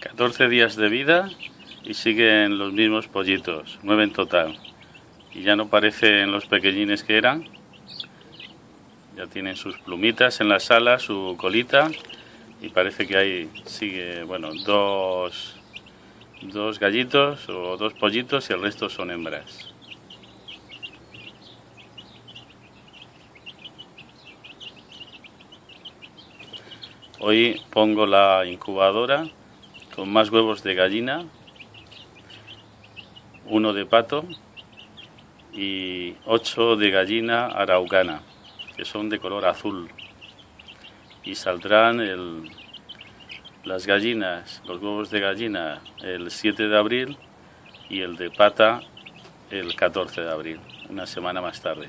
14 días de vida y siguen los mismos pollitos, nueve en total. Y ya no parecen los pequeñines que eran. Ya tienen sus plumitas en la sala, su colita y parece que hay sigue, bueno, dos dos gallitos o dos pollitos y el resto son hembras. Hoy pongo la incubadora con más huevos de gallina, uno de pato y ocho de gallina araucana, que son de color azul. Y saldrán las gallinas, los huevos de gallina el 7 de abril y el de pata el 14 de abril, una semana más tarde.